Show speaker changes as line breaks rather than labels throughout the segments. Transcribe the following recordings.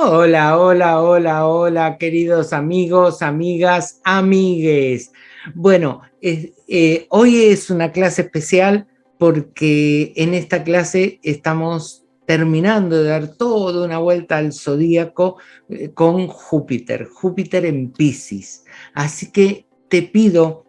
Hola, hola, hola, hola, queridos amigos, amigas, amigues. Bueno, eh, hoy es una clase especial porque en esta clase estamos terminando de dar toda una vuelta al zodíaco eh, con Júpiter, Júpiter en Pisces. Así que te pido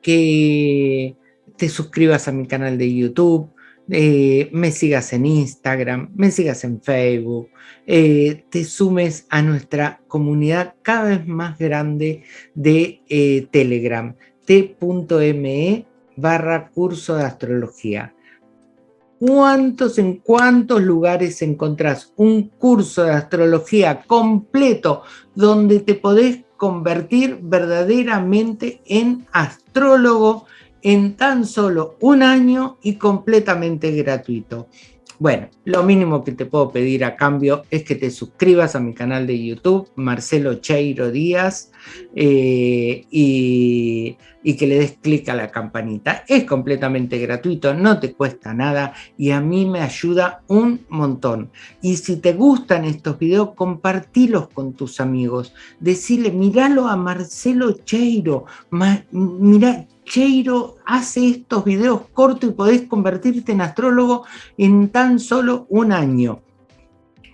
que te suscribas a mi canal de YouTube, eh, me sigas en Instagram, me sigas en Facebook, eh, te sumes a nuestra comunidad cada vez más grande de eh, Telegram, t.me barra curso de astrología. ¿Cuántos, en cuántos lugares encontrás un curso de astrología completo donde te podés convertir verdaderamente en astrólogo en tan solo un año y completamente gratuito. Bueno, lo mínimo que te puedo pedir a cambio es que te suscribas a mi canal de YouTube, Marcelo Cheiro Díaz, eh, y, que le des clic a la campanita. Es completamente gratuito, no te cuesta nada y a mí me ayuda un montón. Y si te gustan estos videos, compartilos con tus amigos. Decirle, míralo a Marcelo Cheiro, Cheiro hace estos videos cortos y podés convertirte en astrólogo en tan solo un año.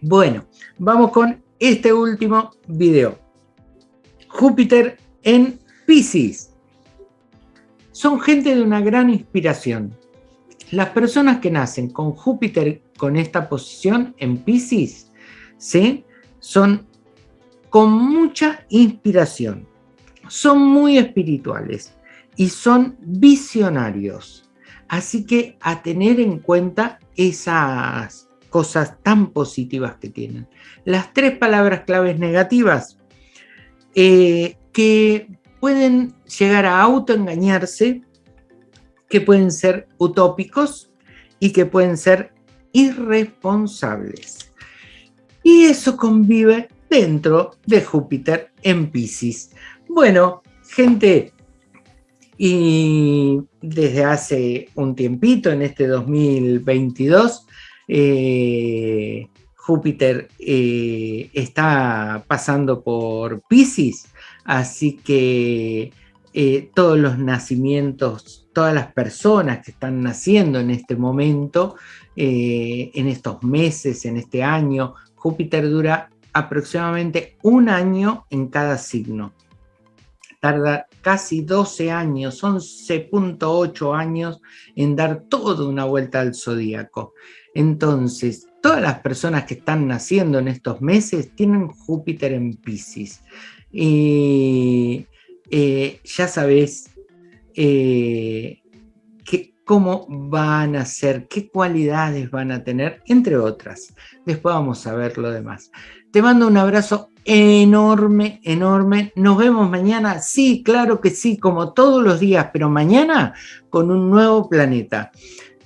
Bueno, vamos con este último video. Júpiter en Pisces. Son gente de una gran inspiración. Las personas que nacen con Júpiter con esta posición en Pisces, ¿sí? son con mucha inspiración. Son muy espirituales y son visionarios. Así que a tener en cuenta esas cosas tan positivas que tienen. Las tres palabras claves negativas eh, que pueden llegar a autoengañarse, que pueden ser utópicos y que pueden ser irresponsables. Y eso convive dentro de Júpiter en Pisces. Bueno, gente, y desde hace un tiempito, en este 2022, eh, Júpiter eh, está pasando por Pisces, así que eh, todos los nacimientos, todas las personas que están naciendo en este momento, en estos meses, en este año, Júpiter dura aproximadamente un año en cada signo tarda casi 12 años, 11.8 años en dar toda una vuelta al zodíaco. Entonces, todas las personas que están naciendo en estos meses tienen Júpiter en Pisces. Y eh, ya sabes eh, cómo van a ser, qué cualidades van a tener, entre otras. Después vamos a ver lo demás. Te mando un abrazo enorme, enorme. Nos vemos mañana. Sí, claro que sí, como todos los días, pero mañana con un nuevo planeta.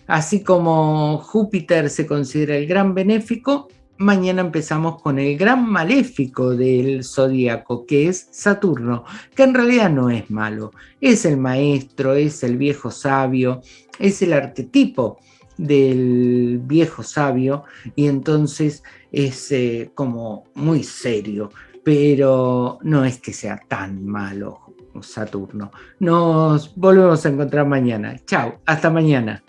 Así como Júpiter se considera el gran benéfico, mañana empezamos con el gran maléfico del zodíaco, que es Saturno, que en realidad no es malo. Es el maestro, es el viejo sabio, es el arquetipo del viejo sabio y entonces es eh, como muy serio, pero no es que sea tan malo Saturno. Nos volvemos a encontrar mañana. Chao, hasta mañana.